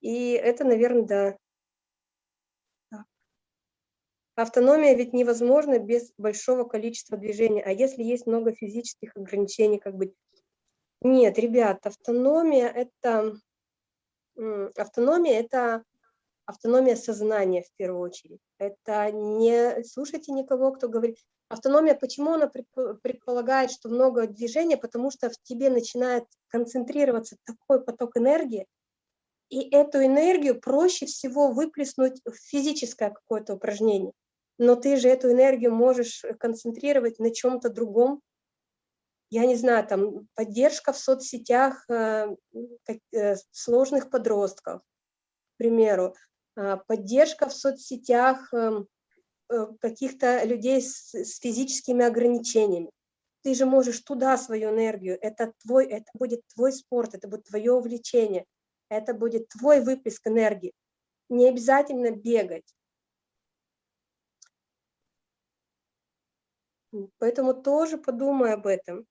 И это, наверное, да. Автономия ведь невозможна без большого количества движения. А если есть много физических ограничений, как быть? Нет, ребят, автономия – это автономия – это автономия сознания в первую очередь. Это не слушайте никого, кто говорит. Автономия, почему она предполагает, что много движения? Потому что в тебе начинает концентрироваться такой поток энергии, и эту энергию проще всего выплеснуть в физическое какое-то упражнение. Но ты же эту энергию можешь концентрировать на чем-то другом. Я не знаю, там поддержка в соцсетях э, э, сложных подростков, к примеру, а, поддержка в соцсетях эм, э, каких-то людей с физическими ограничениями. Ты же можешь туда свою энергию, это, твой, это будет твой спорт, это будет твое увлечение, это будет твой выплеск энергии. Не обязательно бегать. Поэтому тоже подумай об этом.